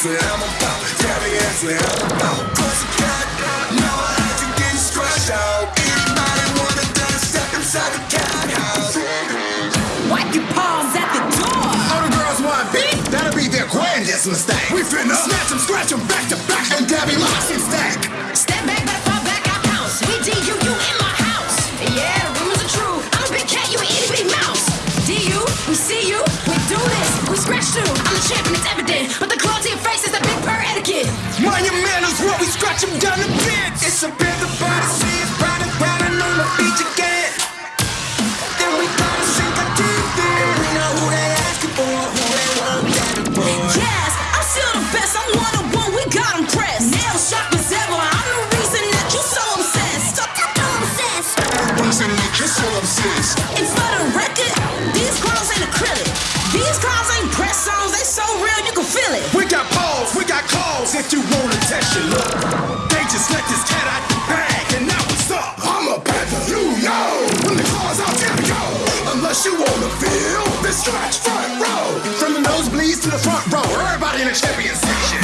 Daddy, that's what I'm about. Daddy, that's what I'm about. Cause you got now I had to get scratched out. Anybody wanna dance, step inside the cat house. Wipe your palms at the door. All the girls want beat, that'll be their grandest mistake. We finna snatch them, scratch them back to back, and Debbie locks and stack. Step back, back, fall back, I bounce. We D U U in my house. Yeah, rumors are true. I'm a big cat, you an itty bitty mouse. D U, we see you, we do this, we scratch through. I'm the champion, it's evident. But the Mind your manners while we scratch them down the pits. It's a bit the body, see it's riding, riding on the beach again. Then we gotta sink our teeth in. We know who they asking for, who they want, Daddy boy. Yes, I'm still the best. I'm one of one. We got 'em pressed. Nail sharp as ever. I'm the reason that you so obsessed. So obsessed. Reason that you're so obsessed. And for the record, these Unless you wanna feel the scratch front row. From the nosebleeds to the front row, everybody in the champion section.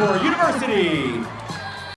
Davenport University